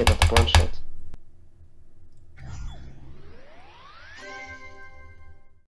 Нет, это планшет.